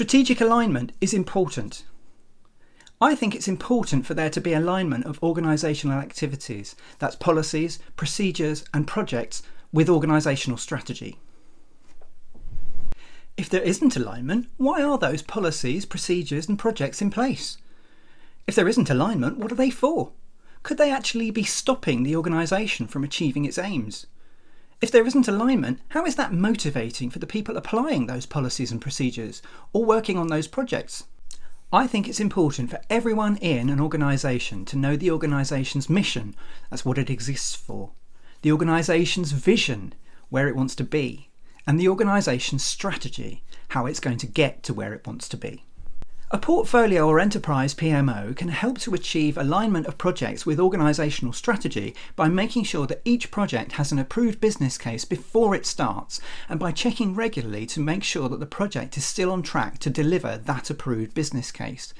Strategic alignment is important. I think it's important for there to be alignment of organisational activities, that's policies, procedures and projects, with organisational strategy. If there isn't alignment, why are those policies, procedures and projects in place? If there isn't alignment, what are they for? Could they actually be stopping the organisation from achieving its aims? If there isn't alignment, how is that motivating for the people applying those policies and procedures or working on those projects? I think it's important for everyone in an organisation to know the organisation's mission, that's what it exists for, the organisation's vision, where it wants to be, and the organisation's strategy, how it's going to get to where it wants to be. A portfolio or enterprise PMO can help to achieve alignment of projects with organisational strategy by making sure that each project has an approved business case before it starts and by checking regularly to make sure that the project is still on track to deliver that approved business case.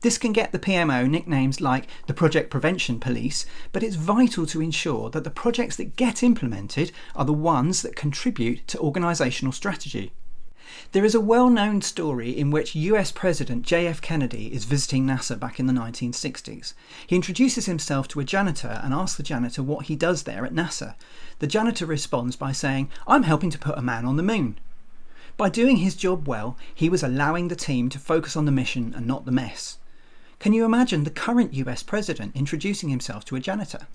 This can get the PMO nicknames like the Project Prevention Police, but it's vital to ensure that the projects that get implemented are the ones that contribute to organisational strategy. There is a well-known story in which US President JF Kennedy is visiting NASA back in the 1960s. He introduces himself to a janitor and asks the janitor what he does there at NASA. The janitor responds by saying, I'm helping to put a man on the moon. By doing his job well, he was allowing the team to focus on the mission and not the mess. Can you imagine the current US President introducing himself to a janitor?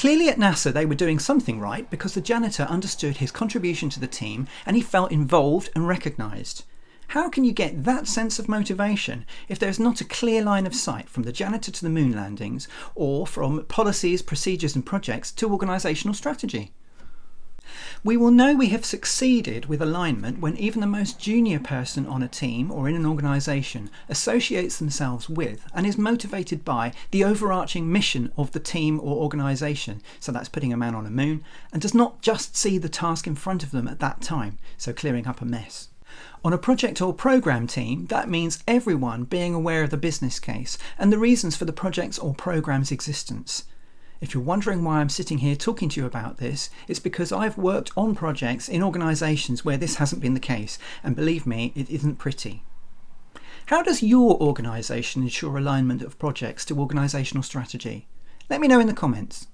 Clearly at NASA they were doing something right because the janitor understood his contribution to the team and he felt involved and recognised. How can you get that sense of motivation if there is not a clear line of sight from the janitor to the moon landings or from policies, procedures and projects to organisational strategy? We will know we have succeeded with alignment when even the most junior person on a team or in an organisation associates themselves with and is motivated by the overarching mission of the team or organisation, so that's putting a man on a moon, and does not just see the task in front of them at that time, so clearing up a mess. On a project or program team, that means everyone being aware of the business case and the reasons for the project's or program's existence. If you're wondering why I'm sitting here talking to you about this, it's because I've worked on projects in organisations where this hasn't been the case, and believe me, it isn't pretty. How does your organisation ensure alignment of projects to organisational strategy? Let me know in the comments.